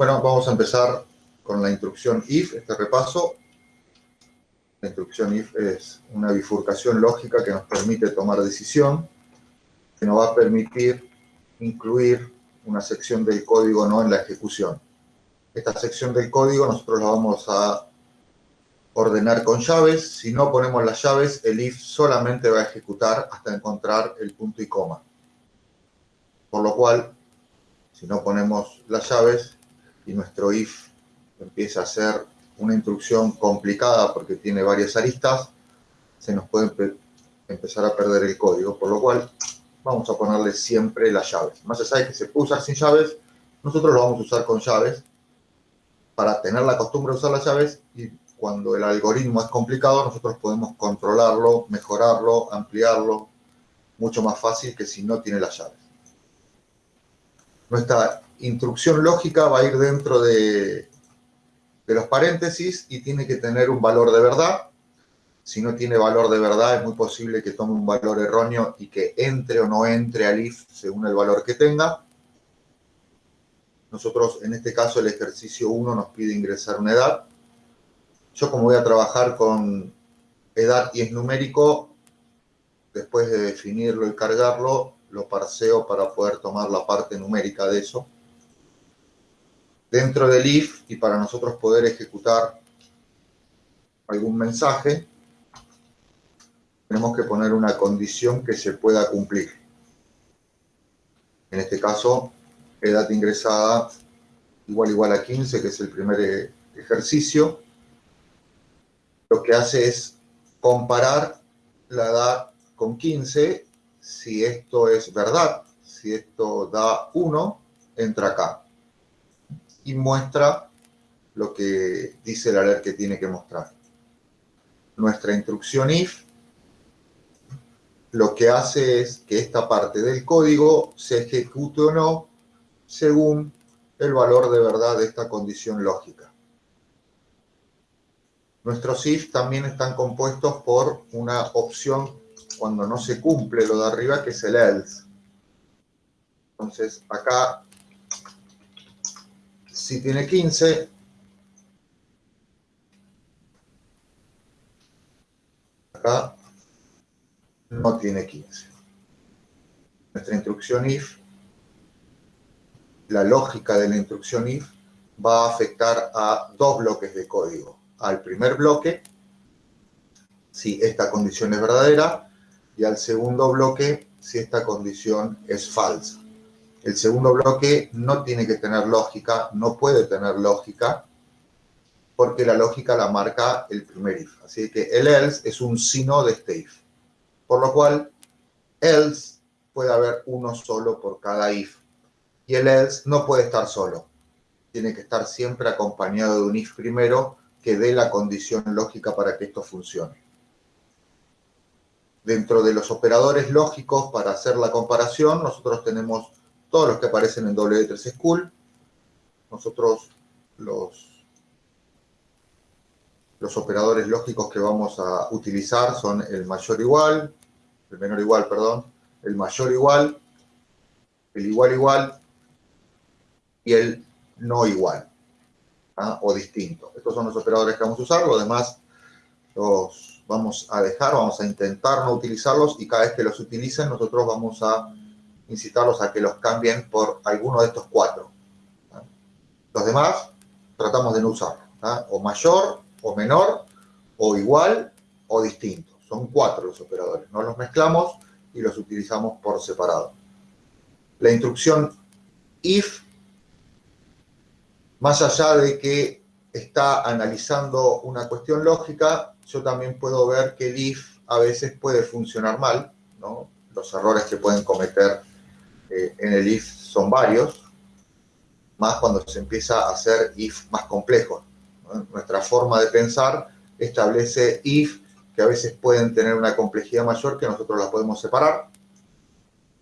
Bueno, vamos a empezar con la instrucción if, este repaso. La instrucción if es una bifurcación lógica que nos permite tomar decisión, que nos va a permitir incluir una sección del código no en la ejecución. Esta sección del código nosotros la vamos a ordenar con llaves. Si no ponemos las llaves, el if solamente va a ejecutar hasta encontrar el punto y coma. Por lo cual, si no ponemos las llaves y nuestro if empieza a ser una instrucción complicada porque tiene varias aristas, se nos puede empezar a perder el código, por lo cual vamos a ponerle siempre las llaves. Más allá de que se puede usar sin llaves, nosotros lo vamos a usar con llaves para tener la costumbre de usar las llaves y cuando el algoritmo es complicado, nosotros podemos controlarlo, mejorarlo, ampliarlo, mucho más fácil que si no tiene las llaves. Nuestra instrucción lógica va a ir dentro de, los paréntesis y tiene que tener un valor de verdad. Si no tiene valor de verdad, es muy posible que tome un valor erróneo y que entre o no entre al if según el valor que tenga. Nosotros, en este caso, el ejercicio 1 nos pide ingresar una edad. Yo como voy a trabajar con edad y es numérico, después de definirlo y cargarlo, lo parseo para poder tomar la parte numérica de eso dentro del if y para nosotros poder ejecutar algún mensaje, tenemos que poner una condición que se pueda cumplir. En este caso, edad ingresada igual igual a 15, que es el primer eh, ejercicio. Lo que hace es comparar la edad con 15. Si esto es verdad, si esto da 1, entra acá y muestra lo que dice el alert que tiene que mostrar. Nuestra instrucción if lo que hace es que esta parte del código se ejecute o no según el valor de verdad de esta condición lógica. Nuestros if también están compuestos por una opción cuando no se cumple lo de arriba, que es el else. Entonces, acá si tiene 15, acá no tiene 15. Nuestra instrucción if, la lógica de la instrucción if va a afectar a dos bloques de código. Al primer bloque, si esta condición es verdadera, y al segundo bloque, si esta condición es falsa. El segundo bloque no tiene que tener lógica, no puede tener lógica, porque la lógica la marca el primer if. Así que el else es un sino de este if. Por lo cual, else puede haber uno solo por cada if. Y el else no puede estar solo. Tiene que estar siempre acompañado de un if primero que dé la condición lógica para que esto funcione. Dentro de los operadores lógicos para hacer la comparación, nosotros tenemos todos los que aparecen en W3 School. Nosotros los, los operadores lógicos que vamos a utilizar son el mayor igual, el menor igual, perdón, el mayor igual, el igual igual y el no igual ¿ah? o distinto. Estos son los operadores que vamos a usar, los demás los vamos a dejar, vamos a intentar no utilizarlos y cada vez que los utilicen nosotros vamos a incitarlos a que los cambien por alguno de estos cuatro. Los demás tratamos de no usarlos. O mayor, o menor, o igual, o distinto. Son cuatro los operadores. No los mezclamos y los utilizamos por separado. La instrucción if, más allá de que está analizando una cuestión lógica, yo también puedo ver que el if a veces puede funcionar mal, los errores que pueden cometer eh, en el if son varios, más cuando se empieza a hacer if más complejos. Nuestra forma de pensar establece if que a veces pueden tener una complejidad mayor que nosotros la podemos separar.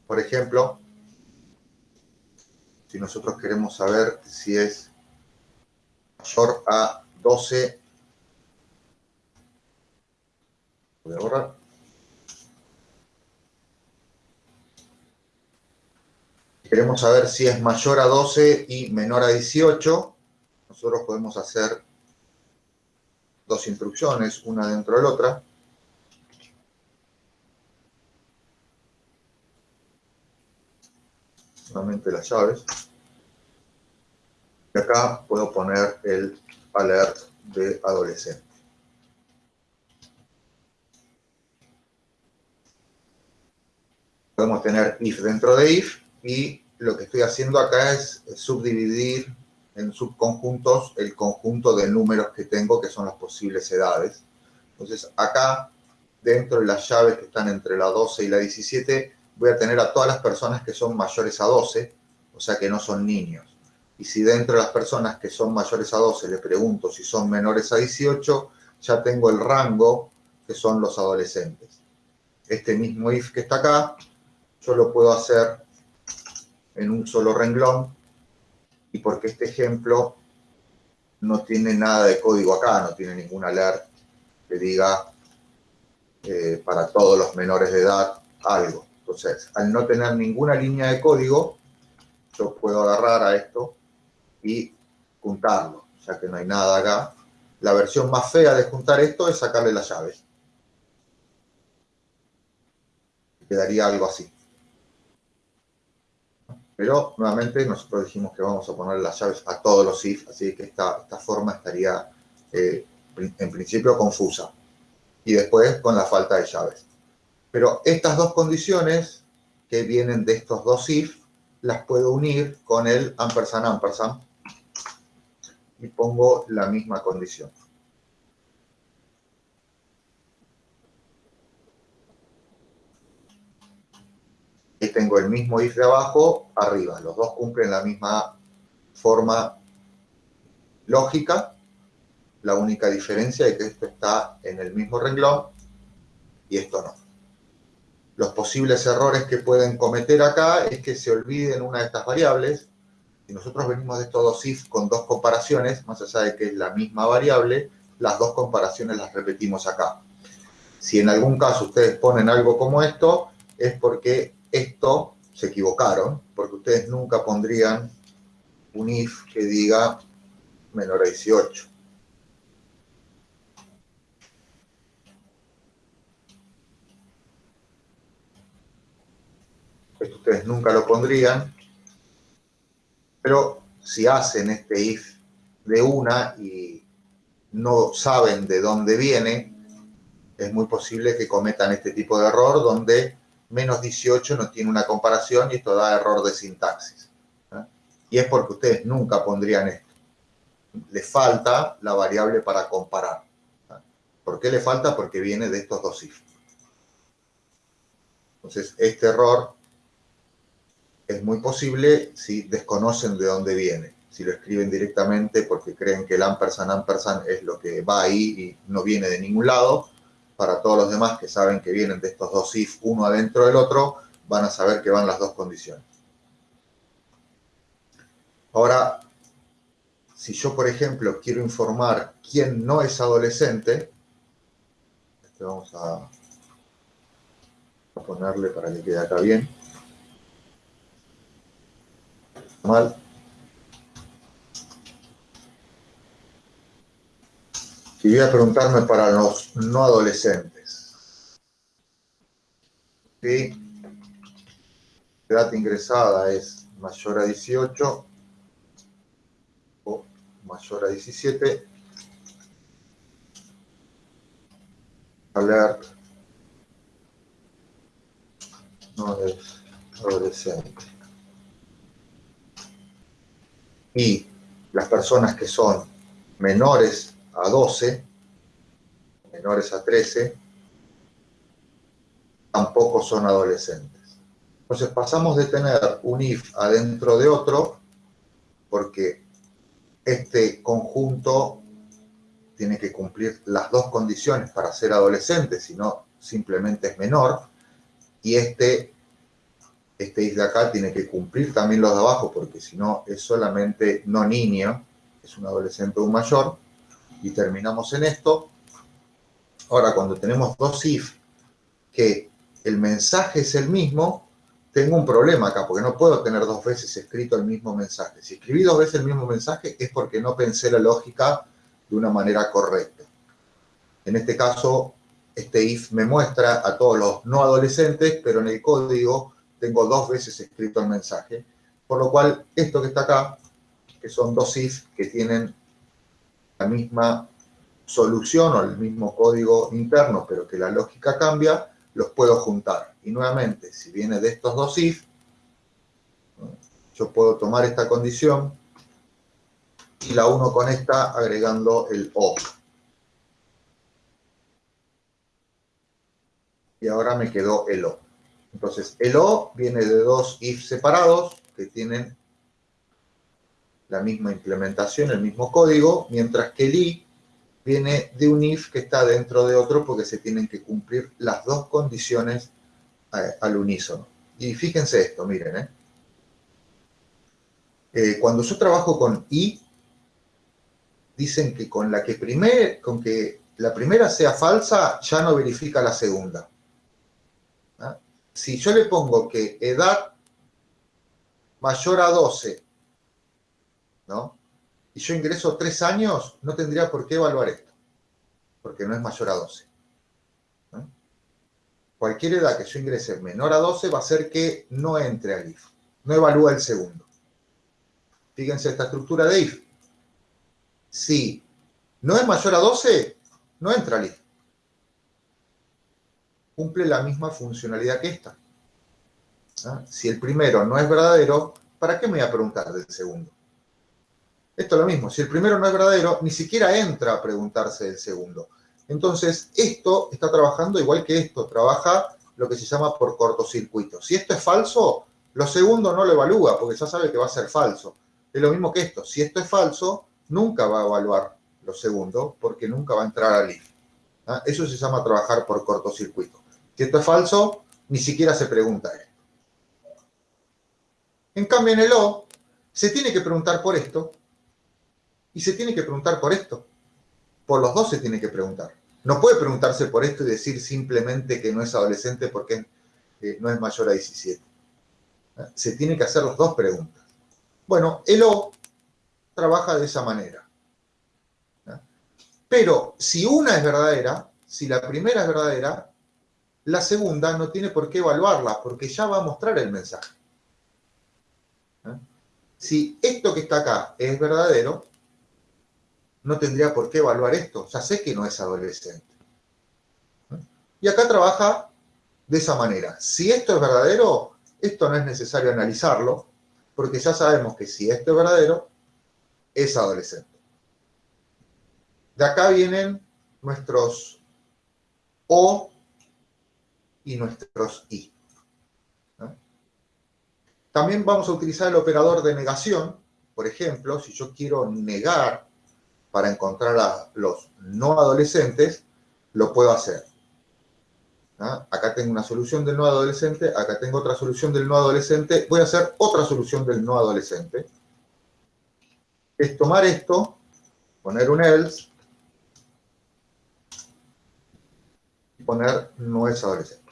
Por ejemplo, si nosotros queremos saber si es mayor a 12, voy a borrar, queremos saber si es mayor a 12 y menor a 18, nosotros podemos hacer dos instrucciones, una dentro de la otra. Nuevamente las llaves. Y acá puedo poner el alert de adolescente. Podemos tener if dentro de if y lo que estoy haciendo acá es subdividir en subconjuntos el conjunto de números que tengo, que son las posibles edades. Entonces, acá, dentro de las llaves que están entre la 12 y la 17, voy a tener a todas las personas que son mayores a 12, o sea que no son niños. Y si dentro de las personas que son mayores a 12 le pregunto si son menores a 18, ya tengo el rango que son los adolescentes. Este mismo if que está acá, yo lo puedo hacer en un solo renglón y porque este ejemplo no tiene nada de código acá, no tiene ningún alert que diga eh, para todos los menores de edad algo. Entonces, al no tener ninguna línea de código, yo puedo agarrar a esto y juntarlo, ya que no hay nada acá. La versión más fea de juntar esto es sacarle las llaves. Quedaría algo así. Pero nuevamente nosotros dijimos que vamos a poner las llaves a todos los if, así que esta, esta forma estaría eh, en principio confusa. Y después con la falta de llaves. Pero estas dos condiciones que vienen de estos dos if, las puedo unir con el ampersand ampersand y pongo la misma condición. Y tengo el mismo if de abajo arriba. Los dos cumplen la misma forma lógica. La única diferencia es que esto está en el mismo renglón y esto no. Los posibles errores que pueden cometer acá es que se olviden una de estas variables. Si nosotros venimos de estos dos if con dos comparaciones, más allá de que es la misma variable, las dos comparaciones las repetimos acá. Si en algún caso ustedes ponen algo como esto, es porque esto se equivocaron, porque ustedes nunca pondrían un if que diga menor a 18. Esto ustedes nunca lo pondrían, pero si hacen este if de una y no saben de dónde viene, es muy posible que cometan este tipo de error donde menos 18 no tiene una comparación y esto da error de sintaxis. Y es porque ustedes nunca pondrían esto. Le falta la variable para comparar. ¿Por qué le falta? Porque viene de estos dos if. Entonces, este error es muy posible si desconocen de dónde viene. Si lo escriben directamente porque creen que el ampersand ampersand es lo que va ahí y no viene de ningún lado, para todos los demás que saben que vienen de estos dos if uno adentro del otro, van a saber que van las dos condiciones. Ahora, si yo, por ejemplo, quiero informar quién no es adolescente, este vamos a, ponerle para que quede acá bien. Mal. Y voy a preguntarme para los no adolescentes. ¿Sí? edad ingresada es mayor a 18 o mayor a 17. Alert no es adolescente. Y las personas que son menores a 12, menores a 13, tampoco son adolescentes. Entonces pasamos de tener un if adentro de otro, porque este conjunto tiene que cumplir las dos condiciones para ser adolescente, si no simplemente es menor, y este, este if de acá tiene que cumplir también los de abajo, porque si no es solamente no niño, es un adolescente o un mayor, y terminamos en esto. Ahora, cuando tenemos dos if que el mensaje es el mismo, tengo un problema acá, porque no puedo tener dos veces escrito el mismo mensaje. Si escribí dos veces el mismo mensaje es porque no pensé la lógica de una manera correcta. En este caso, este if me muestra a todos los no adolescentes, pero en el código tengo dos veces escrito el mensaje, por lo cual esto que está acá, que son dos if que tienen la misma solución o el mismo código interno, pero que la lógica cambia, los puedo juntar. Y nuevamente, si viene de estos dos if, yo puedo tomar esta condición y la uno con esta agregando el O. Y ahora me quedó el O. Entonces, el O viene de dos if separados que tienen la misma implementación, el mismo código, mientras que el I viene de un if que está dentro de otro porque se tienen que cumplir las dos condiciones eh, al unísono. Y fíjense esto, miren, ¿eh? Eh, cuando yo trabajo con i, dicen que con la que primer, con que la primera sea falsa, ya no verifica la segunda. ¿Ah? Si yo le pongo que edad mayor a 12, ¿no? y yo ingreso tres años, no tendría por qué evaluar esto, porque no es mayor a 12. Cualquier edad que yo ingrese menor a 12 va a ser que no entre al IF, no evalúa el segundo. Fíjense esta estructura de IF. Si no es mayor a 12, no entra al IF. Cumple la misma funcionalidad que esta. Si el primero no es verdadero, ¿para qué me voy a preguntar del segundo? Esto es lo mismo, si el primero no es verdadero, ni siquiera entra a preguntarse del segundo. Entonces, esto está trabajando igual que esto, trabaja lo que se llama por cortocircuito. Si esto es falso, lo segundo no lo evalúa, porque ya sabe que va a ser falso. Es lo mismo que esto, si esto es falso, nunca va a evaluar lo segundo, porque nunca va a entrar al if. ¿Ah? Eso se llama trabajar por cortocircuito. Si esto es falso, ni siquiera se pregunta esto. En cambio, en el O, se tiene que preguntar por esto, y se tiene que preguntar por esto. Por los dos se tiene que preguntar. No puede preguntarse por esto y decir simplemente que no es adolescente porque eh, no es mayor a 17. Se tiene que hacer las dos preguntas. Bueno, el O trabaja de esa manera. Pero si una es verdadera, si la primera es verdadera, la segunda no tiene por qué evaluarla porque ya va a mostrar el mensaje. Si esto que está acá es verdadero, no tendría por qué evaluar esto. Ya sé que no es adolescente. Y acá trabaja de esa manera. Si esto es verdadero, esto no es necesario analizarlo, porque ya sabemos que si esto es verdadero, es adolescente. De acá vienen nuestros O y nuestros I. También vamos a utilizar el operador de negación. Por ejemplo, si yo quiero negar para encontrar a los no adolescentes, lo puedo hacer. ¿Ah? Acá tengo una solución del no adolescente, acá tengo otra solución del no adolescente, voy a hacer otra solución del no adolescente. Es tomar esto, poner un else, y poner no es adolescente.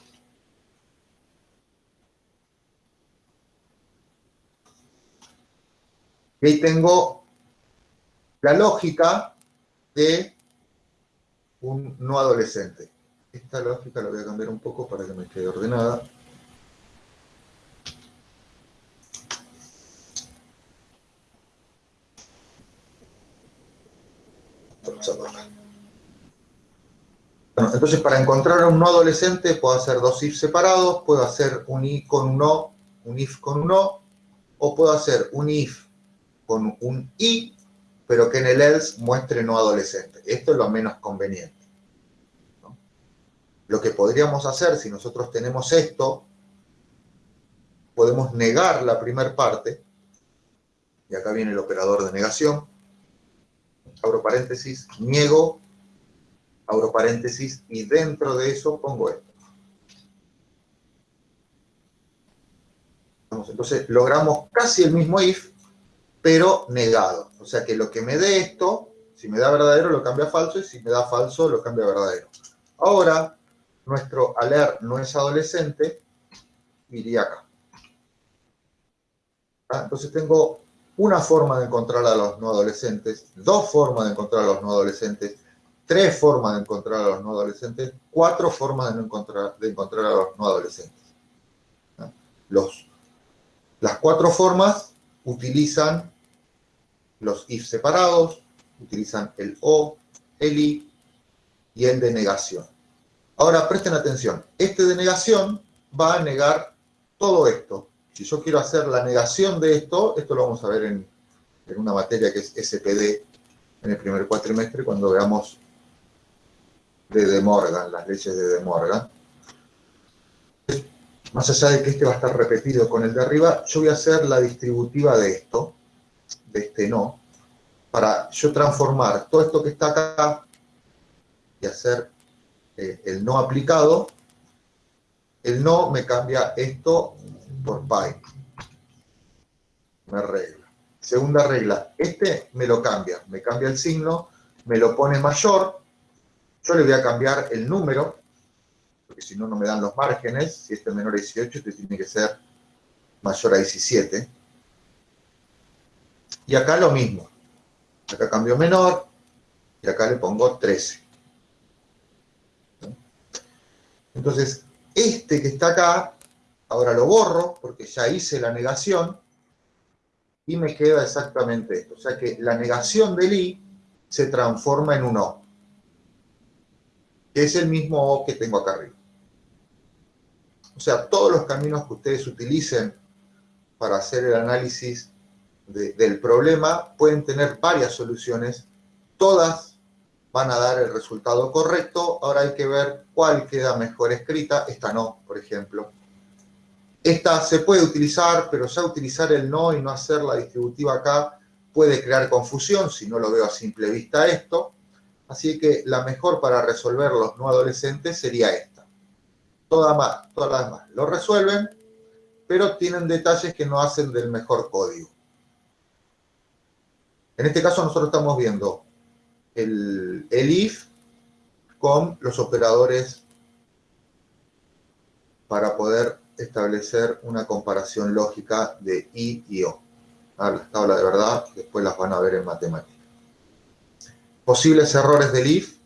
Y ahí tengo la lógica de un no adolescente. Esta lógica la voy a cambiar un poco para que me quede ordenada. entonces para encontrar un no adolescente puedo hacer dos if separados, puedo hacer un i con un o, un if con un o, o puedo hacer un if con un i pero que en el else muestre no adolescente. Esto es lo menos conveniente. Lo que podríamos hacer si nosotros tenemos esto, podemos negar la primera parte, y acá viene el operador de negación, abro paréntesis, niego, abro paréntesis, y dentro de eso pongo esto. Entonces logramos casi el mismo if, pero negado. O sea que lo que me dé esto, si me da verdadero, lo cambia a falso, y si me da falso, lo cambia a verdadero. Ahora, nuestro alert no es adolescente, iría acá. ¿Ah? Entonces tengo una forma de encontrar a los no adolescentes, dos formas de encontrar a los no adolescentes, tres formas de encontrar a los no adolescentes, cuatro formas de, encontrar, de encontrar a los no adolescentes. ¿Ah? Los, las cuatro formas utilizan los if separados, utilizan el o, el i y el de negación. Ahora presten atención, este de negación va a negar todo esto. Si yo quiero hacer la negación de esto, esto lo vamos a ver en, una materia que es SPD en el primer cuatrimestre, cuando veamos de De Morgan, las leyes de De Morgan. Más allá de que este va a estar repetido con el de arriba, yo voy a hacer la distributiva de esto, este no, para yo transformar todo esto que está acá y hacer eh, el no aplicado, el no me cambia esto por pi. Me regla. Segunda regla, este me lo cambia, me cambia el signo, me lo pone mayor, yo le voy a cambiar el número, porque si no, no me dan los márgenes, si este es menor a 18, este tiene que ser mayor a 17. Y acá lo mismo, acá cambio menor, y acá le pongo 13. Entonces, este que está acá, ahora lo borro porque ya hice la negación y me queda exactamente esto. O sea que la negación del i se transforma en un o, que es el mismo o que tengo acá arriba. O sea, todos los caminos que ustedes utilicen para hacer el análisis del problema pueden tener varias soluciones, todas van a dar el resultado correcto. Ahora hay que ver cuál queda mejor escrita. Esta no, por ejemplo. Esta se puede utilizar, pero ya utilizar el no y no hacer la distributiva acá puede crear confusión si no lo veo a simple vista esto. Así que la mejor para resolver los no adolescentes sería esta. Todas, más, todas las demás lo resuelven, pero tienen detalles que no hacen del mejor código. En este caso nosotros estamos viendo el, if con los operadores para poder establecer una comparación lógica de i y o. Ah, las tablas de verdad, después las van a ver en matemática. Posibles errores del if,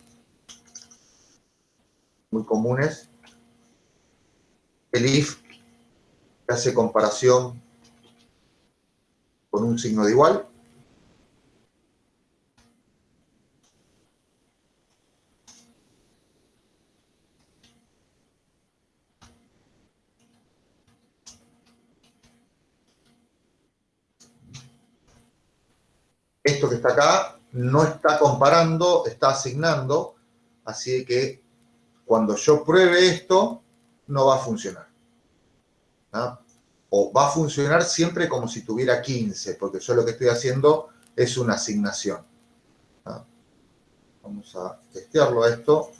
muy comunes. El if hace comparación con un signo de igual. Esto que está acá no está comparando, está asignando, así que cuando yo pruebe esto, no va a funcionar. O va a funcionar siempre como si tuviera 15, porque yo lo que estoy haciendo es una asignación. Vamos a testearlo esto.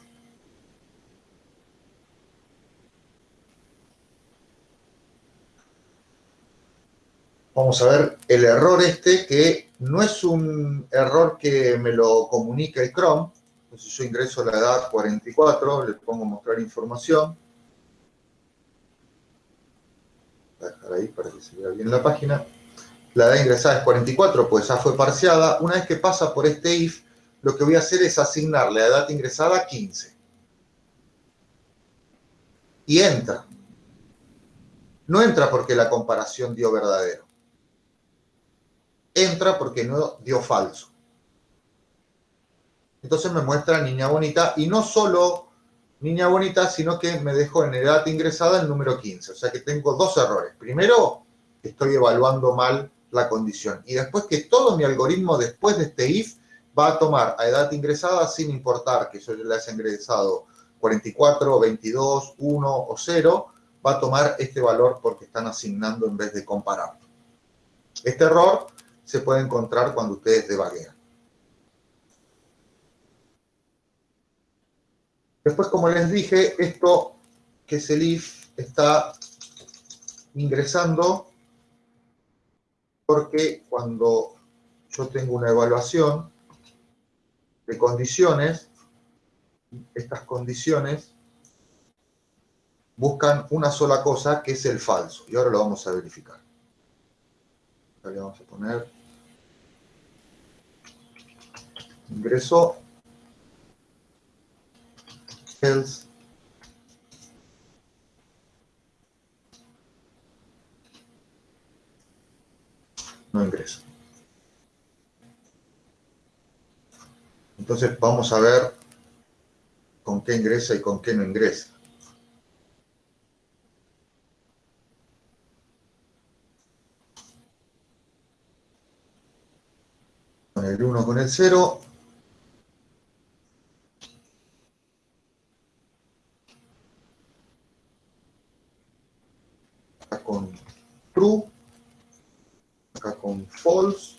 Vamos a ver el error este que no es un error que me lo comunica el Chrome. Entonces yo ingreso la edad 44, le pongo mostrar información. Voy a dejar ahí para que se vea bien la página. La edad ingresada es 44, pues ya fue parciada. Una vez que pasa por este if, lo que voy a hacer es asignar la edad ingresada a 15. Y entra. No entra porque la comparación dio verdadero entra porque no dio falso. Entonces me muestra niña bonita y no solo niña bonita, sino que me dejó en edad ingresada el número 15. O sea que tengo dos errores. Primero, estoy evaluando mal la condición. Y después que todo mi algoritmo después de este if va a tomar a edad ingresada sin importar que yo le haya ingresado 44, 22, 1 o 0, va a tomar este valor porque están asignando en vez de comparar. Este error se puede encontrar cuando ustedes devaguean. Después, como les dije, esto que es el if está ingresando porque cuando yo tengo una evaluación de condiciones, estas condiciones buscan una sola cosa que es el falso. Y ahora lo vamos a verificar. Le vamos a poner ingreso else no ingresa. Entonces vamos a ver con qué ingresa y con qué no ingresa. Con el 1, con el 0. Acá con true. Acá con false.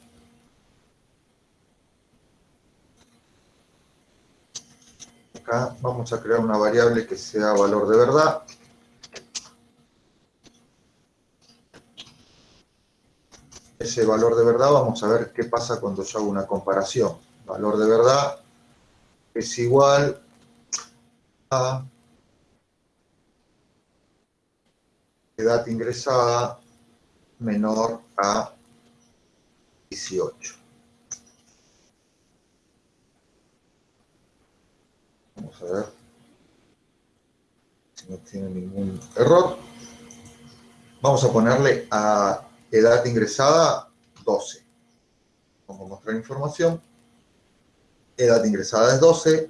Acá vamos a crear una variable que sea valor de verdad. Ese valor de verdad vamos a ver qué pasa cuando yo hago una comparación. Valor de verdad es igual a edad ingresada menor a 18. Vamos a ver si no tiene ningún error. Vamos a ponerle a edad ingresada 12. Vamos a mostrar información. Edad ingresada es 12.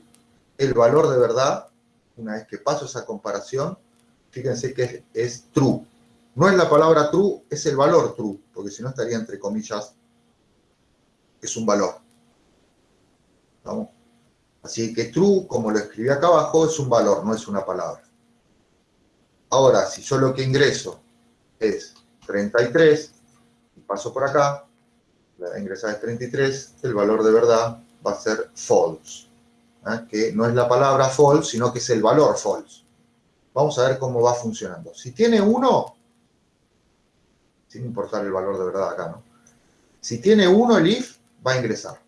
El valor de verdad, una vez que paso esa comparación, fíjense que es, true. No es la palabra true, es el valor true, porque si no estaría entre comillas, es un valor. ¿Vamos? Así que true, como lo escribí acá abajo, es un valor, no es una palabra. Ahora, si yo lo que ingreso es 33, y paso por acá, la ingresada es 33, el valor de verdad va a ser false. ¿eh? Que no es la palabra false, sino que es el valor false. Vamos a ver cómo va funcionando. Si tiene 1, sin importar el valor de verdad acá, ¿no? Si tiene 1 el if, va a ingresar.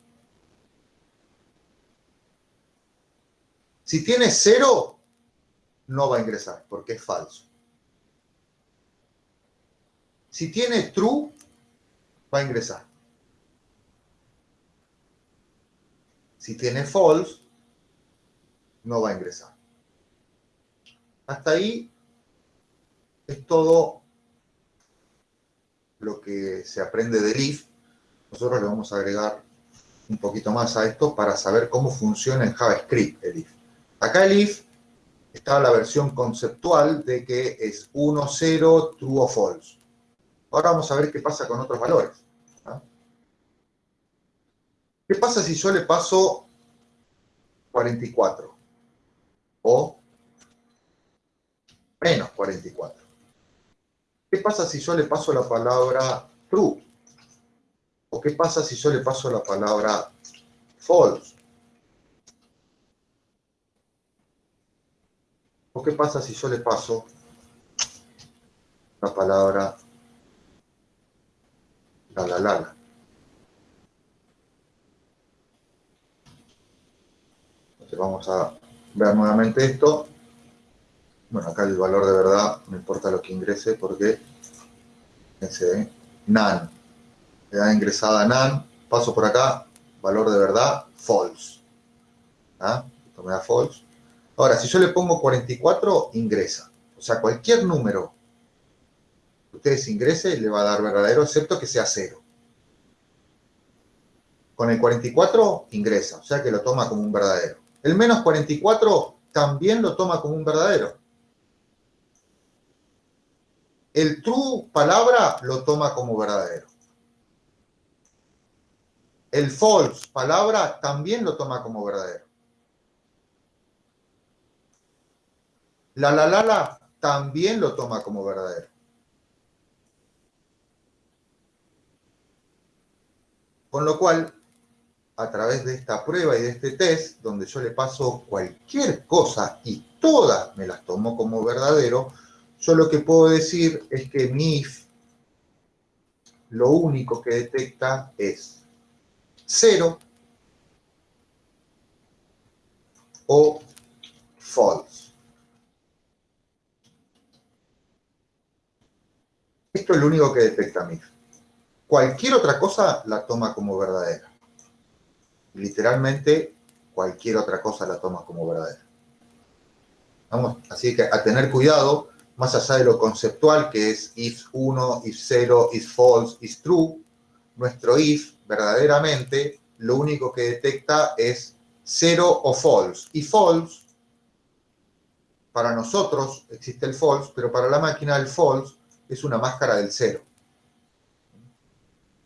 Si tiene 0, no va a ingresar, porque es falso. Si tiene true, va a ingresar. Si tiene false, no va a ingresar. Hasta ahí es todo lo que se aprende del if. Nosotros le vamos a agregar un poquito más a esto para saber cómo funciona en JavaScript el if. Acá el if está la versión conceptual de que es 1, 0, true o false. Ahora vamos a ver qué pasa con otros valores. ¿Qué pasa si yo le paso 44? O menos 44. ¿Qué pasa si yo le paso la palabra true? ¿O qué pasa si yo le paso la palabra false? ¿O qué pasa si yo le paso la palabra la la la? Entonces vamos a ver nuevamente esto. Bueno, acá el valor de verdad, no importa lo que ingrese, porque fíjense, ¿eh? NaN, edad ingresada NaN, paso por acá, valor de verdad, false. ¿Ah? Esto me da false. Ahora, si yo le pongo 44, ingresa. O sea, cualquier número que ustedes ingrese le va a dar verdadero, excepto que sea cero. Con el 44 ingresa, o sea que lo toma como un verdadero. El menos 44 también lo toma como un verdadero. El true palabra lo toma como verdadero. El false palabra también lo toma como verdadero. La la la la también lo toma como verdadero. Con lo cual, a través de esta prueba y de este test, donde yo le paso cualquier cosa y todas me las tomo como verdadero, yo lo que puedo decir es que mi if lo único que detecta es 0 o false. Esto es lo único que detecta MIF. cualquier otra cosa la toma como verdadera. Literalmente, cualquier otra cosa la toma como verdadera. Vamos, así que a tener cuidado, más allá de lo conceptual, que es if 1, if 0, if false, if true, nuestro if verdaderamente lo único que detecta es 0 o false. Y false, para nosotros existe el false, pero para la máquina el false es una máscara del 0.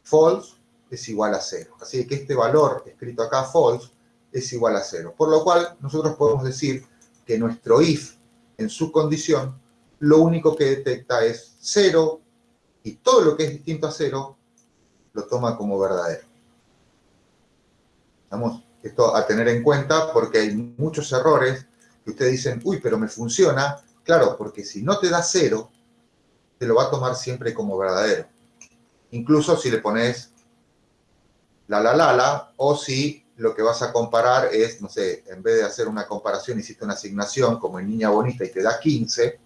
False es igual a 0. Así que este valor escrito acá, false, es igual a 0. Por lo cual nosotros podemos decir que nuestro if en su condición lo único que detecta es 0 y todo lo que es distinto a 0 lo toma como verdadero. Vamos, esto a tener en cuenta porque hay muchos errores que ustedes dicen, uy, pero me funciona. Claro, porque si no te da cero, te lo va a tomar siempre como verdadero. Incluso si le pones la la la la o si lo que vas a comparar es, no sé, en vez de hacer una comparación, hiciste una asignación como en Niña Bonita y te da 15,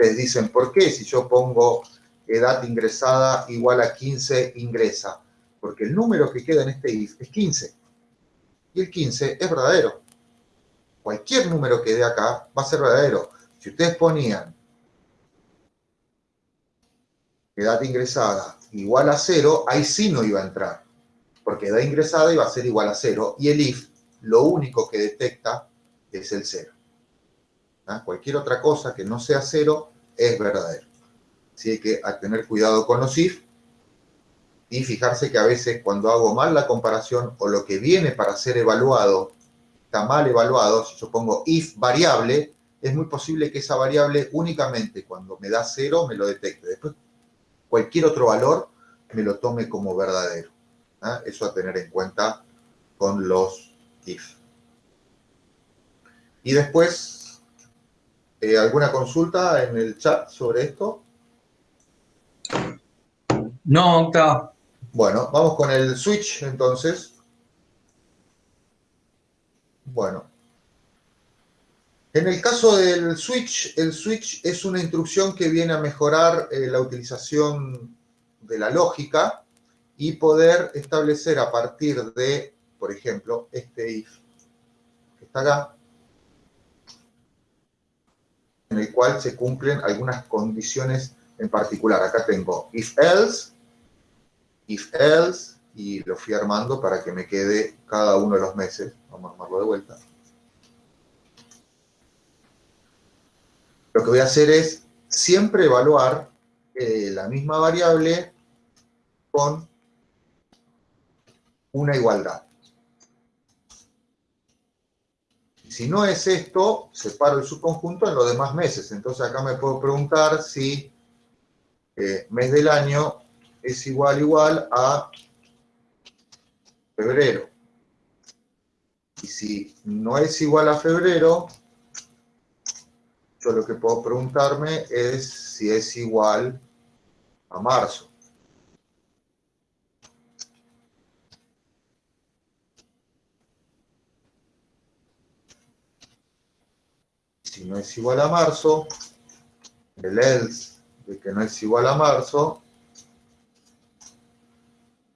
te dicen, ¿por qué si yo pongo edad ingresada igual a 15 ingresa? Porque el número que queda en este if es 15 y el 15 es verdadero. Cualquier número que dé acá va a ser verdadero. Si ustedes ponían edad ingresada igual a 0, ahí sí no iba a entrar, porque edad ingresada iba a ser igual a 0 y el if lo único que detecta es el 0. ¿Ah? Cualquier otra cosa que no sea 0 es verdadero. Así que a tener cuidado con los if y fijarse que a veces cuando hago mal la comparación o lo que viene para ser evaluado está mal evaluado, si yo pongo if variable, es muy posible que esa variable únicamente cuando me da cero me lo detecte. Después cualquier otro valor me lo tome como verdadero. ¿ah? Eso a tener en cuenta con los if. Y después, eh, ¿alguna consulta en el chat sobre esto? No, está. Bueno, vamos con el switch entonces. Bueno. En el caso del switch, el switch es una instrucción que viene a mejorar eh, la utilización de la lógica y poder establecer a partir de, por ejemplo, este if que está acá, en el cual se cumplen algunas condiciones en particular. Acá tengo if else, if else, y lo fui armando para que me quede cada uno de los meses. Vamos a armarlo de vuelta. Lo que voy a hacer es siempre evaluar eh, la misma variable con una igualdad. Si no es esto, separo el subconjunto en los demás meses. Entonces acá me puedo preguntar si eh, mes del año es igual igual a febrero. Y si no es igual a febrero, yo lo que puedo preguntarme es si es igual a marzo. Si no es igual a marzo, el else de que no es igual a marzo,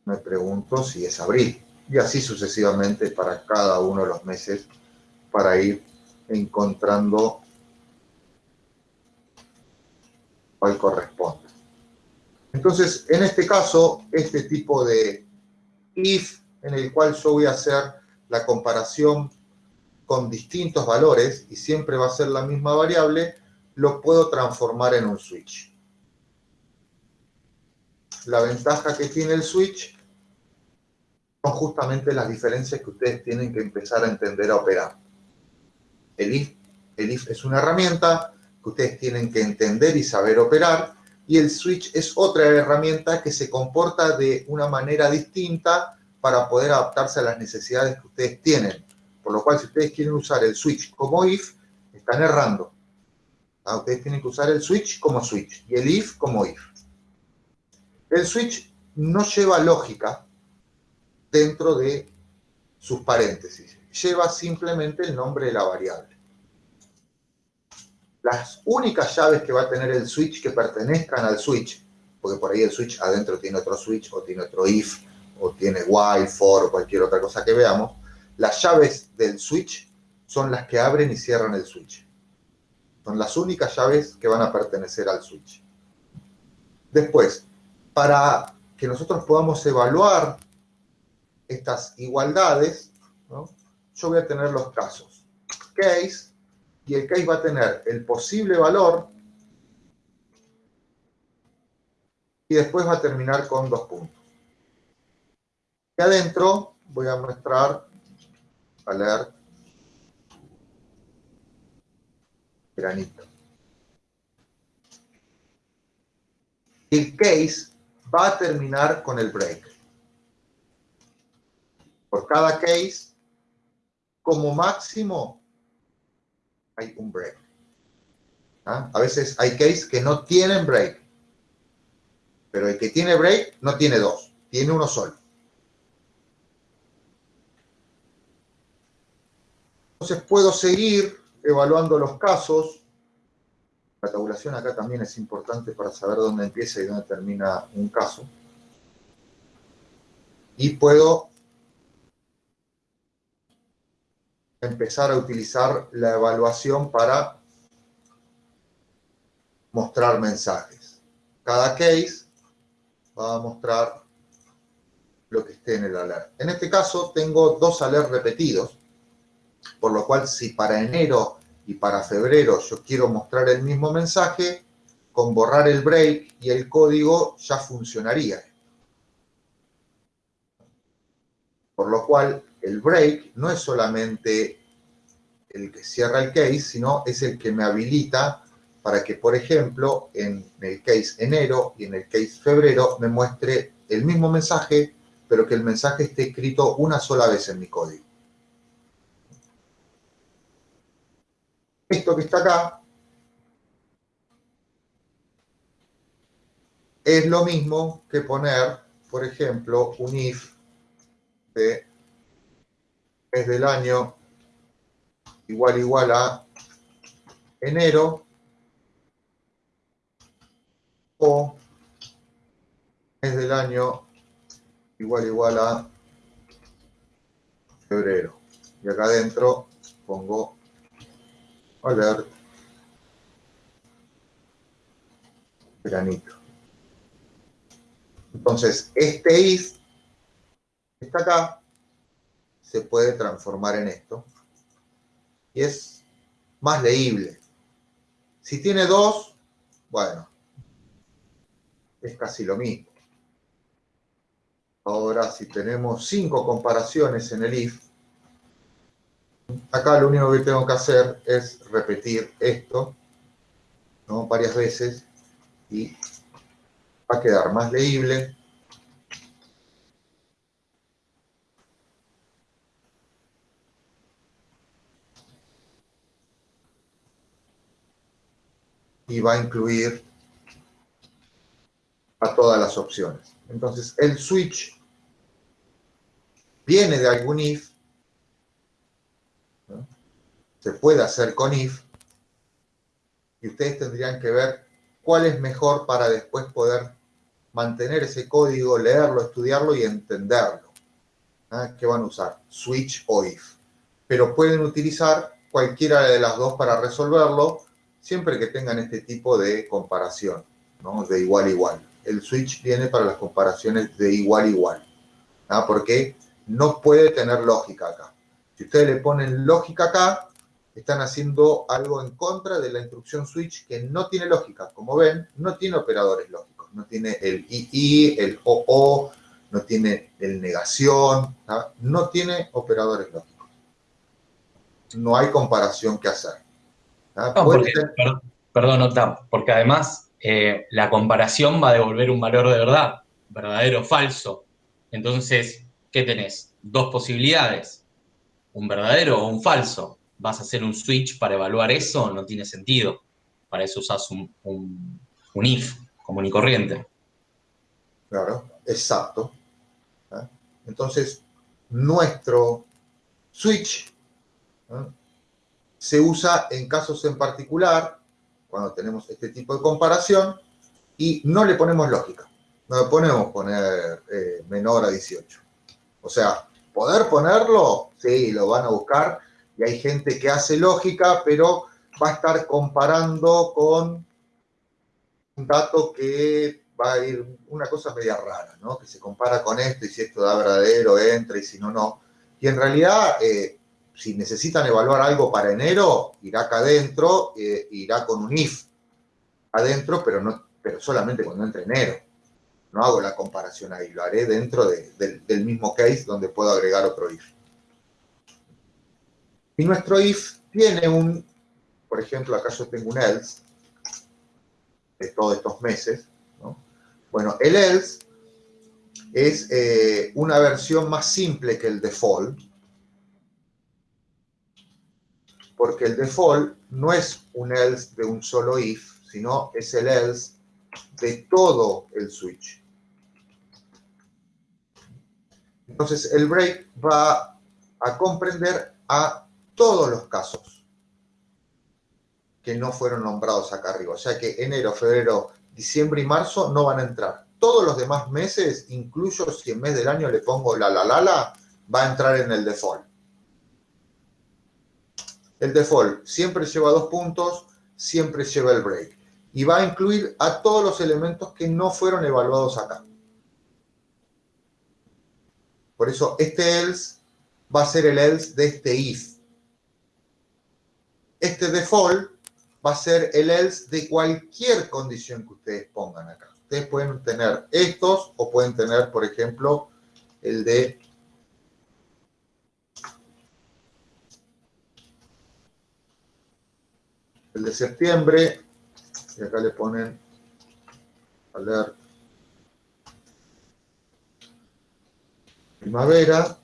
me pregunto si es abril. Y así sucesivamente para cada uno de los meses para ir encontrando cuál corresponde. Entonces, en este caso, este tipo de if en el cual yo voy a hacer la comparación con distintos valores y siempre va a ser la misma variable, lo puedo transformar en un switch la ventaja que tiene el switch son justamente las diferencias que ustedes tienen que empezar a entender a operar. El if, el if es una herramienta que ustedes tienen que entender y saber operar, y el switch es otra herramienta que se comporta de una manera distinta para poder adaptarse a las necesidades que ustedes tienen. Por lo cual, si ustedes quieren usar el switch como if, están errando. Ah, ustedes tienen que usar el switch como switch y el if como if. El switch no lleva lógica dentro de sus paréntesis, lleva simplemente el nombre de la variable. Las únicas llaves que va a tener el switch que pertenezcan al switch, porque por ahí el switch adentro tiene otro switch o tiene otro if o tiene while, for cualquier otra cosa que veamos, las llaves del switch son las que abren y cierran el switch. Son las únicas llaves que van a pertenecer al switch. Después, para que nosotros podamos evaluar estas igualdades, yo voy a tener los casos. Case, y el case va a tener el posible valor y después va a terminar con dos puntos. Y adentro voy a mostrar, leer granito. El case va a terminar con el break. Por cada case, como máximo, hay un break. ¿Ah? A veces hay case que no tienen break. Pero el que tiene break no tiene dos, tiene uno solo. Entonces puedo seguir evaluando los casos. La tabulación acá también es importante para saber dónde empieza y dónde termina un caso. Y puedo empezar a utilizar la evaluación para mostrar mensajes. Cada case va a mostrar lo que esté en el alert. En este caso tengo dos alerts repetidos, por lo cual si para enero y para febrero yo quiero mostrar el mismo mensaje, con borrar el break y el código ya funcionaría. Por lo cual el break no es solamente el que cierra el case, sino es el que me habilita para que, por ejemplo, en el case enero y en el case febrero me muestre el mismo mensaje, pero que el mensaje esté escrito una sola vez en mi código. Esto que está acá es lo mismo que poner, por ejemplo, un if de es del año igual igual a enero o es del año igual igual a febrero. Y acá adentro pongo alert granito. Entonces, este if está acá se puede transformar en esto y es más leíble. Si tiene dos, bueno, es casi lo mismo. Ahora, si tenemos cinco comparaciones en el if, acá lo único que tengo que hacer es repetir esto varias veces y va a quedar más leíble y va a incluir a todas las opciones. Entonces, el switch viene de algún if, se puede hacer con if, y ustedes tendrían que ver cuál es mejor para después poder mantener ese código, leerlo, estudiarlo y entenderlo. ¿Ah? ¿Qué van a usar? Switch o if. Pero pueden utilizar cualquiera de las dos para resolverlo siempre que tengan este tipo de comparación, ¿no? de igual a igual. El switch viene para las comparaciones de igual a igual, ¿no? porque no puede tener lógica acá. Si ustedes le ponen lógica acá, están haciendo algo en contra de la instrucción switch que no tiene lógica. Como ven, no tiene operadores lógicos. No tiene el II, el OO, no tiene el negación, no tiene operadores lógicos. No hay comparación que hacer. Ah, perdón, porque además eh, la comparación va a devolver un valor de verdad, verdadero o falso. Entonces, ¿qué tenés? Dos posibilidades, un verdadero o un falso. ¿Vas a hacer un switch para evaluar eso? No tiene sentido. Para eso usas un, if común y corriente. Claro, exacto. ¿Ah? Entonces, nuestro switch se usa en casos en particular, cuando tenemos este tipo de comparación, y no le ponemos lógica. No le ponemos poner eh, menor a 18. O sea, poder ponerlo, sí, lo van a buscar y hay gente que hace lógica, pero va a estar comparando con un dato que va a ir una cosa media rara, ¿no? Que se compara con esto y si esto da verdadero, entra y si no, no. Y en realidad, eh, si necesitan evaluar algo para enero, irá acá adentro, eh, irá con un if adentro, pero, no, pero solamente cuando entre enero. No hago la comparación ahí, lo haré dentro del mismo case donde puedo agregar otro if. Y nuestro if tiene un, por ejemplo, acá yo tengo un else de todos estos meses. Bueno, el else es eh, una versión más simple que el default, porque el default no es un else de un solo if, sino es el else de todo el switch. Entonces, el break va a comprender a todos los casos que no fueron nombrados acá arriba. O sea que enero, febrero, diciembre y marzo no van a entrar. Todos los demás meses, incluso si en mes del año le pongo la la la la, va a entrar en el default. El default siempre lleva dos puntos, siempre lleva el break. Y va a incluir a todos los elementos que no fueron evaluados acá. Por eso este else va a ser el else de este if. Este default va a ser el else de cualquier condición que ustedes pongan acá. Ustedes pueden tener estos o pueden tener, por ejemplo, el de el de septiembre, y acá le ponen alert primavera,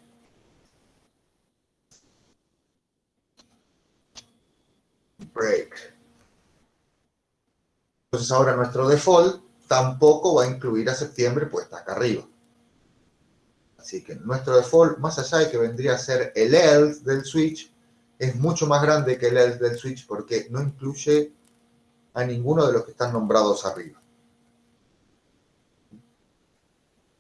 break. Entonces ahora nuestro default tampoco va a incluir a septiembre, pues está acá arriba. Así que nuestro default, más allá de que vendría a ser el else del switch, es mucho más grande que el else del switch porque no incluye a ninguno de los que están nombrados arriba.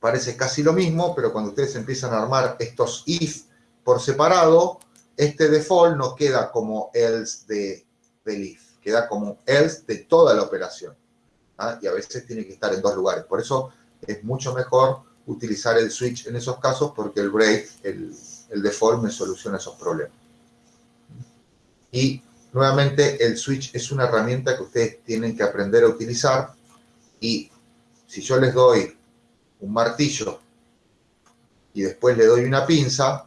Parece casi lo mismo, pero cuando ustedes empiezan a armar estos if por separado, este default no queda como else de, del if queda como else de toda la operación. ¿ah? Y a veces tiene que estar en dos lugares. Por eso es mucho mejor utilizar el switch en esos casos porque el break, el, el default me soluciona esos problemas. Y nuevamente el switch es una herramienta que ustedes tienen que aprender a utilizar y si yo les doy un martillo y después le doy una pinza,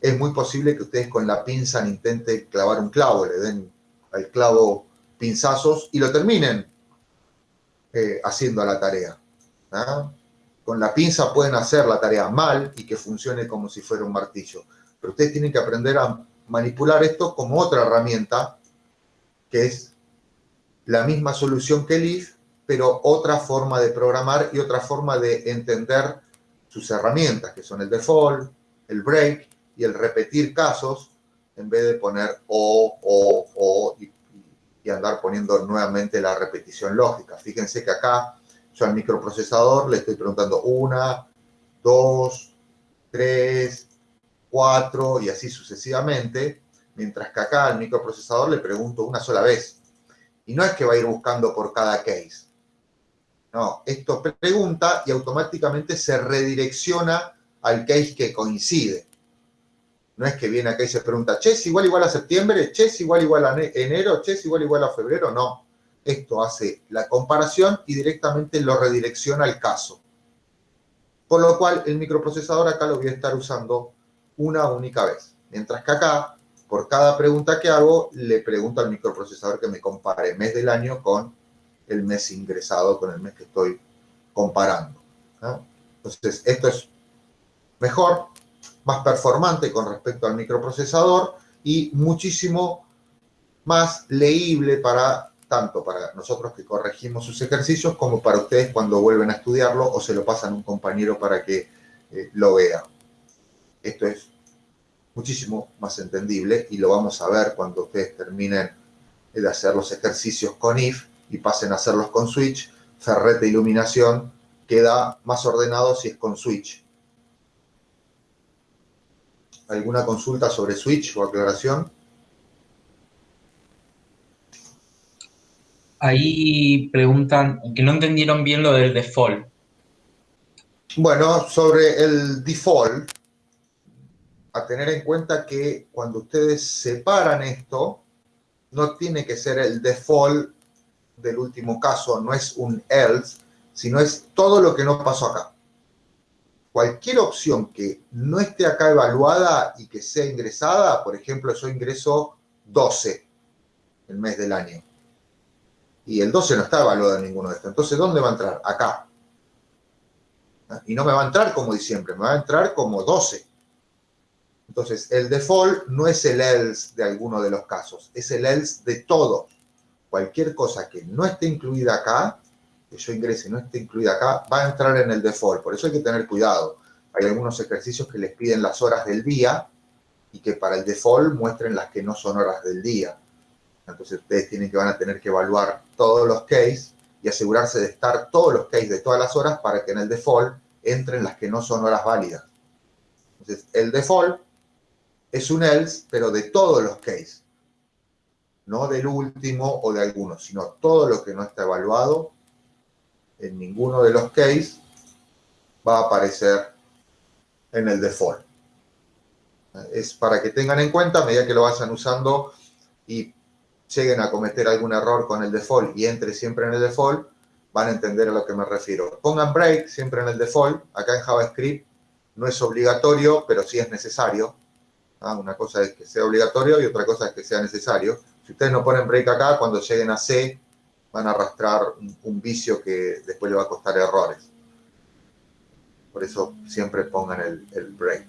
es muy posible que ustedes con la pinza intenten clavar un clavo, le den al clavo pinzazos y lo terminen eh, haciendo la tarea. Con la pinza pueden hacer la tarea mal y que funcione como si fuera un martillo. Pero ustedes tienen que aprender a manipular esto como otra herramienta, que es la misma solución que el if, pero otra forma de programar y otra forma de entender sus herramientas, que son el default, el break y el repetir casos en vez de poner o, o, o y, andar poniendo nuevamente la repetición lógica. Fíjense que acá yo al microprocesador le estoy preguntando una, dos, tres, cuatro y así sucesivamente, mientras que acá al microprocesador le pregunto una sola vez. Y no es que va a ir buscando por cada case. No, esto pregunta y automáticamente se redirecciona al case que coincide. No es que viene acá y se pregunta, che, es igual igual a septiembre, che, es igual igual a enero, che, es igual igual a febrero. No, esto hace la comparación y directamente lo redirecciona al caso. Por lo cual el microprocesador acá lo voy a estar usando una única vez. Mientras que acá, por cada pregunta que hago, le pregunto al microprocesador que me compare el mes del año con el mes ingresado, con el mes que estoy comparando. Entonces, esto es mejor más performante con respecto al microprocesador y muchísimo más leíble para tanto para nosotros que corregimos sus ejercicios como para ustedes cuando vuelven a estudiarlo o se lo pasan a un compañero para que eh, lo vea. Esto es muchísimo más entendible y lo vamos a ver cuando ustedes terminen de hacer los ejercicios con if y pasen a hacerlos con switch ferrete iluminación queda más ordenado si es con switch. ¿Alguna consulta sobre switch o aclaración? Ahí preguntan que no entendieron bien lo del default. Bueno, sobre el default, a tener en cuenta que cuando ustedes separan esto, no tiene que ser el default del último caso, no es un else, sino es todo lo que no pasó acá. Cualquier opción que no esté acá evaluada y que sea ingresada, por ejemplo, yo ingreso 12 el mes del año. Y el 12 no está evaluado en ninguno de estos. Entonces, ¿dónde va a entrar? Acá. Y no me va a entrar como diciembre, me va a entrar como 12. Entonces, el default no es el else de alguno de los casos, es el else de todo. Cualquier cosa que no esté incluida acá, que yo ingrese no esté incluida acá, va a entrar en el default. Por eso hay que tener cuidado. Hay algunos ejercicios que les piden las horas del día y que para el default muestren las que no son horas del día. Entonces ustedes tienen que van a tener que evaluar todos los cases y asegurarse de estar todos los cases de todas las horas para que en el default entren las que no son horas válidas. Entonces, el default es un else, pero de todos los cases. No del último o de algunos, sino todo lo que no está evaluado en ninguno de los cases va a aparecer en el default. Es para que tengan en cuenta a medida que lo vayan usando y lleguen a cometer algún error con el default y entre siempre en el default, van a entender a lo que me refiero. Pongan break siempre en el default. Acá en JavaScript no es obligatorio, pero sí es necesario. Ah, una cosa es que sea obligatorio y otra cosa es que sea necesario. Si ustedes no ponen break acá, cuando lleguen a C, van a arrastrar un, vicio que después le va a costar errores. Por eso siempre pongan el, el break.